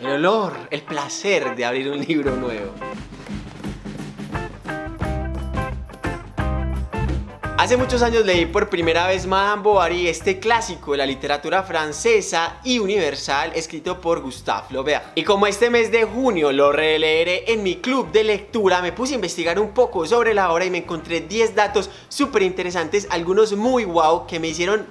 el olor, el placer de abrir un libro nuevo. Hace muchos años leí por primera vez Madame Bovary, este clásico de la literatura francesa y universal escrito por Gustave Flaubert. Y como este mes de junio lo releeré en mi club de lectura, me puse a investigar un poco sobre la obra y me encontré 10 datos súper interesantes, algunos muy wow que me hicieron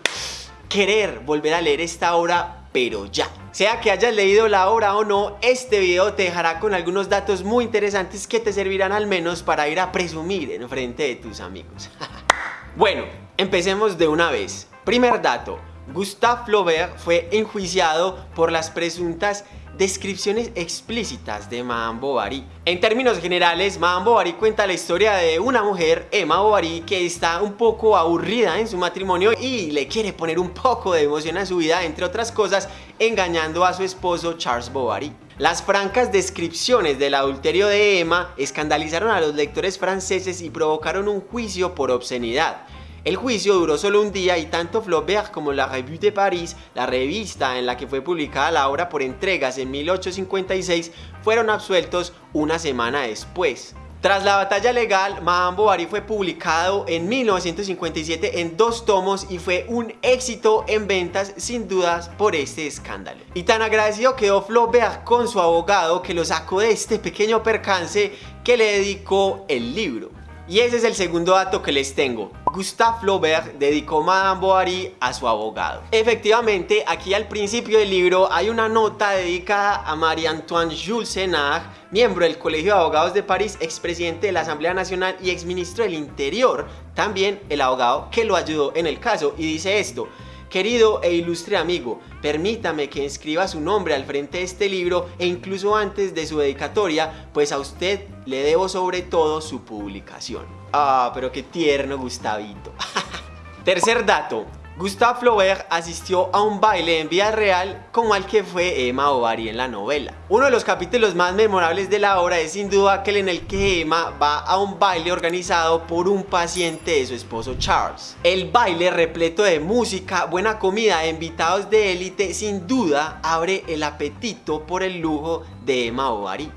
querer volver a leer esta obra, pero ya. Sea que hayas leído la obra o no, este video te dejará con algunos datos muy interesantes que te servirán al menos para ir a presumir en frente de tus amigos. Bueno, empecemos de una vez. Primer dato, Gustave Flaubert fue enjuiciado por las presuntas descripciones explícitas de Madame Bovary. En términos generales, Madame Bovary cuenta la historia de una mujer, Emma Bovary, que está un poco aburrida en su matrimonio y le quiere poner un poco de emoción a su vida, entre otras cosas, engañando a su esposo Charles Bovary. Las francas descripciones del adulterio de Emma escandalizaron a los lectores franceses y provocaron un juicio por obscenidad. El juicio duró solo un día y tanto Flaubert como la Revue de Paris, la revista en la que fue publicada la obra por entregas en 1856, fueron absueltos una semana después. Tras la batalla legal, Madame Bovary fue publicado en 1957 en dos tomos y fue un éxito en ventas sin dudas por este escándalo. Y tan agradecido quedó Flaubert con su abogado que lo sacó de este pequeño percance que le dedicó el libro. Y ese es el segundo dato que les tengo. Gustave Flaubert dedicó Madame Bovary a su abogado. Efectivamente, aquí al principio del libro hay una nota dedicada a Marie-Antoine Jules Senard, miembro del Colegio de Abogados de París, expresidente de la Asamblea Nacional y exministro del Interior, también el abogado que lo ayudó en el caso, y dice esto, Querido e ilustre amigo, permítame que inscriba su nombre al frente de este libro e incluso antes de su dedicatoria, pues a usted le debo sobre todo su publicación. Ah, pero qué tierno Gustavito. Tercer dato, Gustave Flaubert asistió a un baile en vida real como al que fue Emma Bovary en la novela. Uno de los capítulos más memorables de la obra es sin duda aquel en el que Emma va a un baile organizado por un paciente de su esposo Charles. El baile repleto de música, buena comida e invitados de élite sin duda abre el apetito por el lujo de Emma Bovary.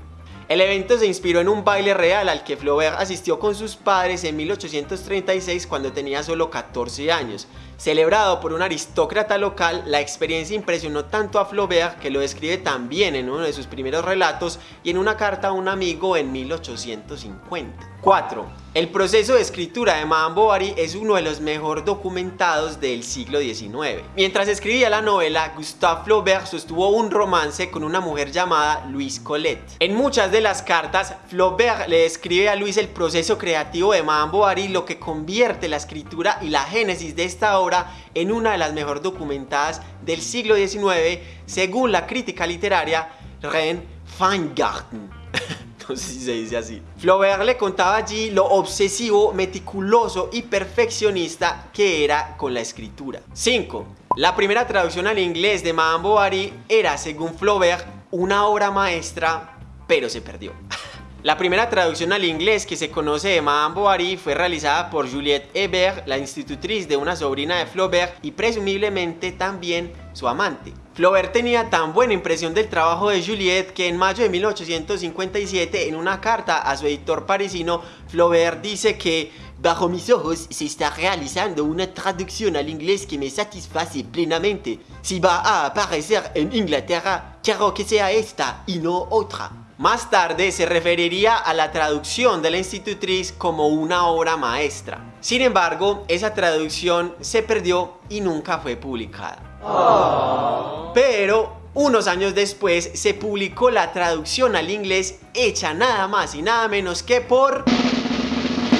El evento se inspiró en un baile real al que Flaubert asistió con sus padres en 1836 cuando tenía solo 14 años. Celebrado por un aristócrata local, la experiencia impresionó tanto a Flaubert que lo describe también en uno de sus primeros relatos y en una carta a un amigo en 1850. 4. El proceso de escritura de Madame Bovary es uno de los mejor documentados del siglo XIX. Mientras escribía la novela, Gustave Flaubert sostuvo un romance con una mujer llamada Louise Colette. En muchas de las cartas, Flaubert le describe a Louise el proceso creativo de Madame Bovary, lo que convierte la escritura y la génesis de esta obra en una de las mejor documentadas del siglo XIX, según la crítica literaria Ren Feingarten. No si se dice así. Flaubert le contaba allí lo obsesivo, meticuloso y perfeccionista que era con la escritura. 5. La primera traducción al inglés de Madame Bovary era, según Flaubert, una obra maestra, pero se perdió. La primera traducción al inglés que se conoce de Madame Bovary fue realizada por Juliette Hebert, la institutriz de una sobrina de Flaubert y presumiblemente también su amante. Flaubert tenía tan buena impresión del trabajo de Juliette que en mayo de 1857 en una carta a su editor parisino, Flaubert dice que Bajo mis ojos se está realizando una traducción al inglés que me satisface plenamente. Si va a aparecer en Inglaterra, quiero que sea esta y no otra. Más tarde se referiría a la traducción de la institutriz como una obra maestra. Sin embargo, esa traducción se perdió y nunca fue publicada. Pero unos años después se publicó la traducción al inglés hecha nada más y nada menos que por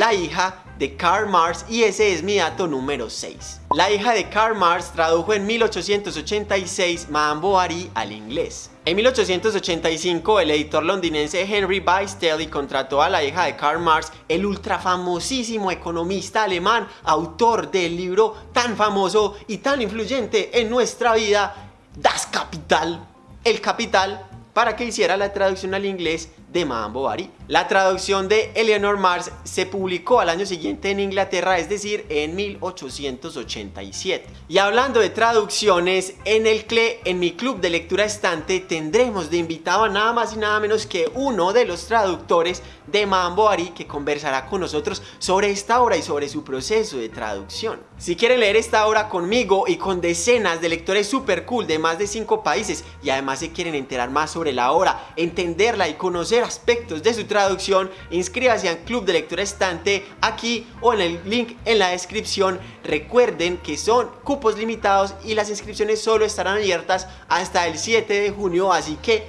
la hija de Karl Marx y ese es mi dato número 6. La hija de Karl Marx tradujo en 1886 Madame Bovary al inglés. En 1885 el editor londinense Henry Bystelly contrató a la hija de Karl Marx, el ultrafamosísimo economista alemán, autor del libro tan famoso y tan influyente en nuestra vida, Das Kapital, El Capital, para que hiciera la traducción al inglés de Madame Bovary. La traducción de Eleanor Mars se publicó al año siguiente en Inglaterra, es decir, en 1887. Y hablando de traducciones, en el CLE, en mi club de lectura estante, tendremos de invitado a nada más y nada menos que uno de los traductores de Madame Bovary que conversará con nosotros sobre esta obra y sobre su proceso de traducción. Si quieren leer esta obra conmigo y con decenas de lectores super cool de más de 5 países y además se quieren enterar más sobre la obra, entenderla y conocer aspectos de su traducción, inscríbase al Club de Lectura Estante aquí o en el link en la descripción. Recuerden que son cupos limitados y las inscripciones solo estarán abiertas hasta el 7 de junio, así que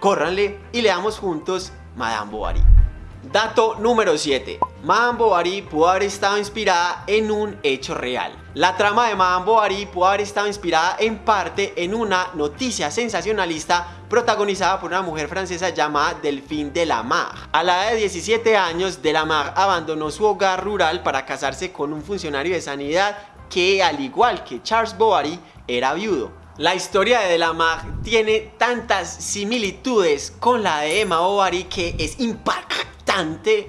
córranle y leamos juntos Madame Bovary. Dato número 7. Madame Bovary pudo haber estado inspirada en un hecho real. La trama de Madame Bovary pudo haber estado inspirada en parte en una noticia sensacionalista protagonizada por una mujer francesa llamada Delphine de la Mar. A la edad de 17 años, de la Mar abandonó su hogar rural para casarse con un funcionario de sanidad que, al igual que Charles Bovary, era viudo. La historia de Delamar tiene tantas similitudes con la de Emma Bovary que es impactante,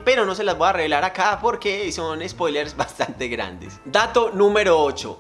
pero no se las voy a revelar acá porque son spoilers bastante grandes. Dato número 8.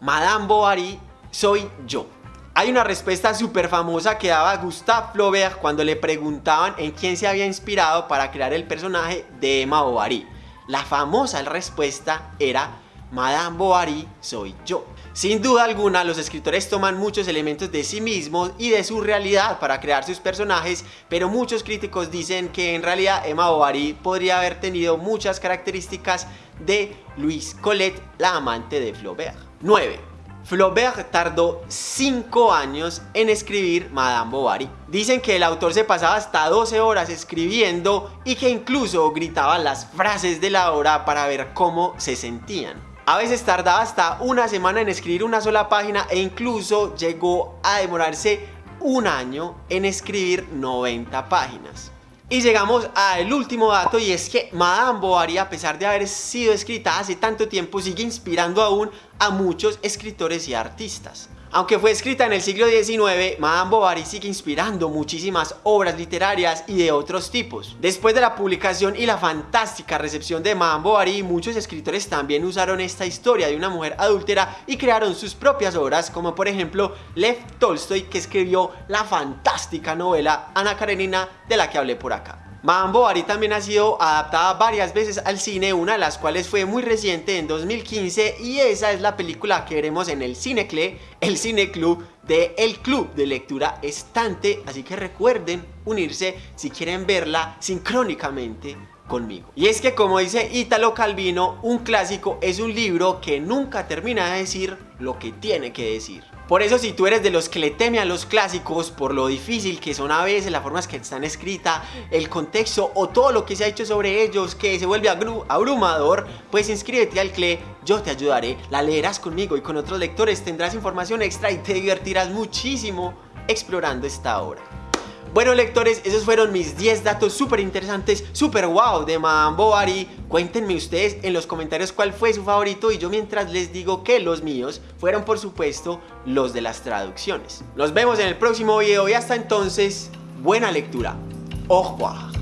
Madame Bovary soy yo. Hay una respuesta súper famosa que daba Gustave Flaubert cuando le preguntaban en quién se había inspirado para crear el personaje de Emma Bovary. La famosa respuesta era Madame Bovary soy yo. Sin duda alguna, los escritores toman muchos elementos de sí mismos y de su realidad para crear sus personajes, pero muchos críticos dicen que en realidad Emma Bovary podría haber tenido muchas características de Louise Colette, la amante de Flaubert. 9. Flaubert tardó 5 años en escribir Madame Bovary. Dicen que el autor se pasaba hasta 12 horas escribiendo y que incluso gritaba las frases de la obra para ver cómo se sentían. A veces tardaba hasta una semana en escribir una sola página e incluso llegó a demorarse un año en escribir 90 páginas. Y llegamos al último dato y es que Madame Bovary a pesar de haber sido escrita hace tanto tiempo sigue inspirando aún a muchos escritores y artistas. Aunque fue escrita en el siglo XIX, Madame Bovary sigue inspirando muchísimas obras literarias y de otros tipos. Después de la publicación y la fantástica recepción de Madame Bovary, muchos escritores también usaron esta historia de una mujer adúltera y crearon sus propias obras, como por ejemplo Lev Tolstoy que escribió la fantástica novela Ana Karenina de la que hablé por acá. Madame Bovary también ha sido adaptada varias veces al cine, una de las cuales fue muy reciente en 2015 y esa es la película que veremos en el Cinecle, el Cine Club de El Club de Lectura Estante, así que recuerden unirse si quieren verla sincrónicamente conmigo. Y es que como dice Italo Calvino, un clásico es un libro que nunca termina de decir lo que tiene que decir. Por eso si tú eres de los que le teme a los clásicos por lo difícil que son a veces, las formas que están escritas, el contexto o todo lo que se ha hecho sobre ellos que se vuelve abrumador, pues inscríbete al CLE, yo te ayudaré, la leerás conmigo y con otros lectores, tendrás información extra y te divertirás muchísimo explorando esta obra. Bueno lectores, esos fueron mis 10 datos súper interesantes, súper wow de Madame Bovary. Cuéntenme ustedes en los comentarios cuál fue su favorito y yo mientras les digo que los míos fueron por supuesto los de las traducciones. Nos vemos en el próximo video y hasta entonces, buena lectura. Au revoir.